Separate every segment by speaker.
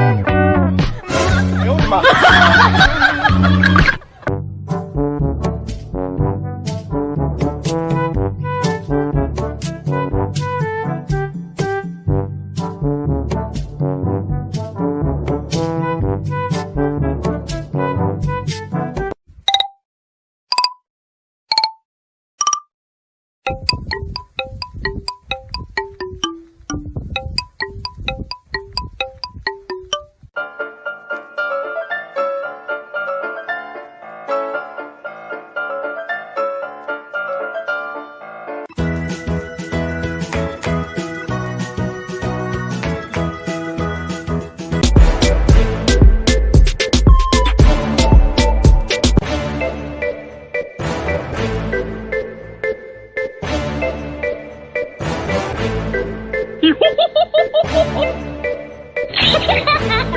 Speaker 1: 哎呦我的妈！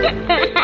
Speaker 2: Ha ha ha!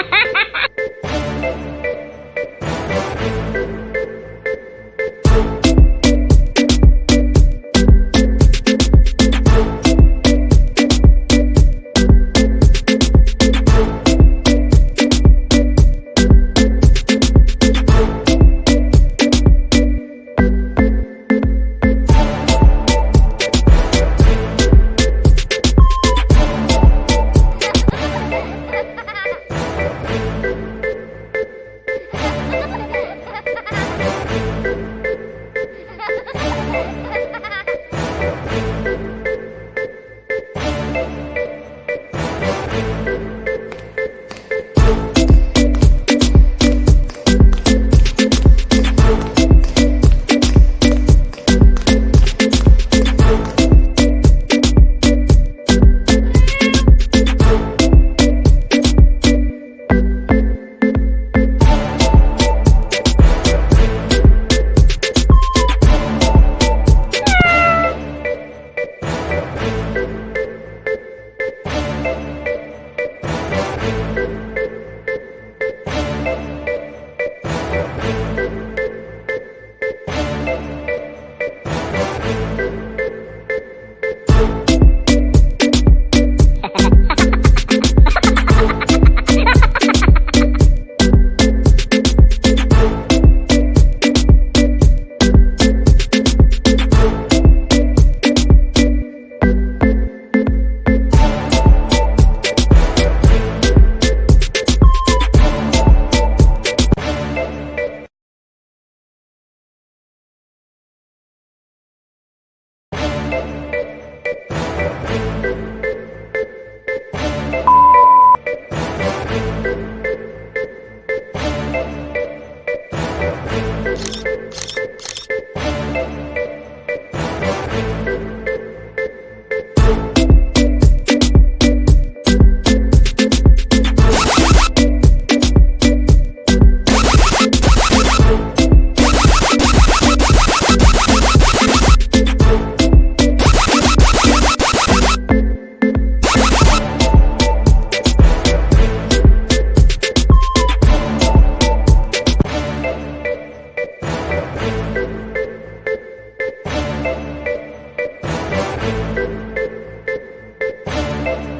Speaker 2: Thank you.